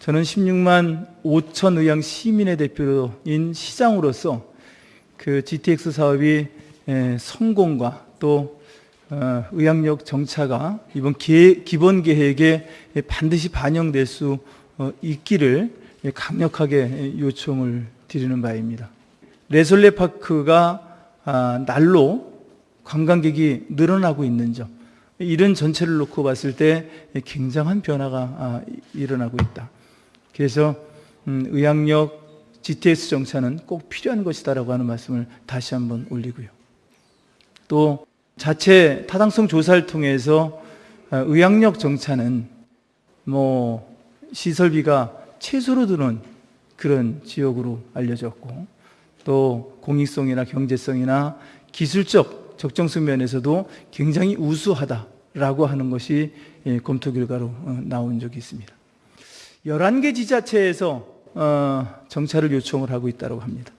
저는 16만 5천 의향 시민의 대표인 시장으로서 그 GTX 사업이 에, 성공과 또 어, 의학력 정차가 이번 계, 기본 계획에 반드시 반영될 수 어, 있기를 강력하게 요청을 드리는 바입니다. 레솔레 파크가 아, 날로 관광객이 늘어나고 있는 점 이런 전체를 놓고 봤을 때 굉장한 변화가 아, 일어나고 있다. 그래서 음, 의학력 GTS 정차는 꼭 필요한 것이다라고 하는 말씀을 다시 한번 올리고요. 또 자체 타당성 조사를 통해서 아, 의학력 정차는 뭐 시설비가 최소로 드는 그런 지역으로 알려졌고 또 공익성이나 경제성이나 기술적 적정성 면에서도 굉장히 우수하다라고 하는 것이 예, 검토 결과로 어, 나온 적이 있습니다. 11개 지자체에서 어, 정차를 요청을 하고 있다고 합니다.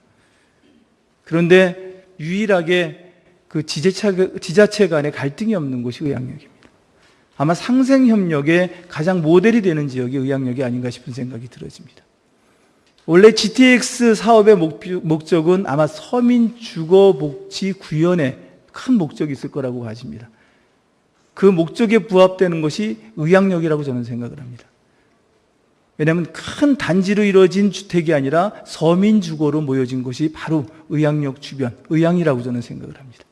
그런데 유일하게 그 지자체, 지자체 간에 갈등이 없는 곳이 의학역입니다. 아마 상생협력의 가장 모델이 되는 지역이 의학역이 아닌가 싶은 생각이 들어집니다. 원래 GTX 사업의 목적은 아마 서민 주거 복지 구현에 큰 목적이 있을 거라고 봐집니다. 그 목적에 부합되는 것이 의학역이라고 저는 생각을 합니다. 왜냐하면 큰 단지로 이루어진 주택이 아니라 서민 주거로 모여진 것이 바로 의학역 주변, 의향이라고 저는 생각을 합니다.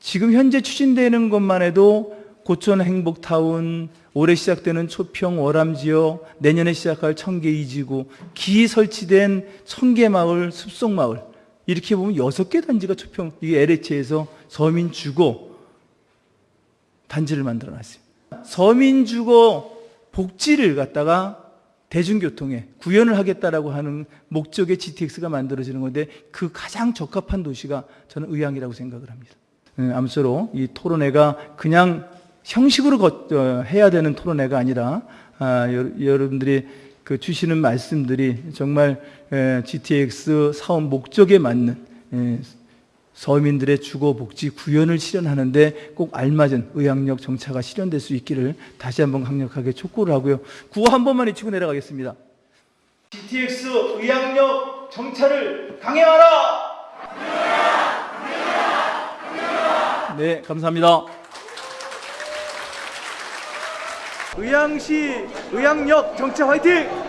지금 현재 추진되는 것만 해도 고촌 행복타운, 올해 시작되는 초평 월암 지역, 내년에 시작할 청계 이지구, 기 설치된 청계마을, 숲속마을 이렇게 보면 여섯 개 단지가 초평, 이게 LH에서 서민 주거 단지를 만들어 놨어요. 서민 주거 복지를 갖다가 대중교통에 구현을 하겠다라고 하는 목적의 GTX가 만들어지는 건데 그 가장 적합한 도시가 저는 의향이라고 생각을 합니다. 네, 아무쪼록 이 토론회가 그냥 형식으로 거, 어, 해야 되는 토론회가 아니라 아, 여, 여러분들이 그 주시는 말씀들이 정말 에, GTX 사업 목적에 맞는 에, 서민들의 주거 복지 구현을 실현하는데 꼭 알맞은 의학력 정차가 실현될 수 있기를 다시 한번 강력하게 촉구를 하고요. 구호 한 번만 외치고 내려가겠습니다. GTX 의학력 정차를 강행하라! 네, 감사합니다. 의향시 의학력 정차 화이팅!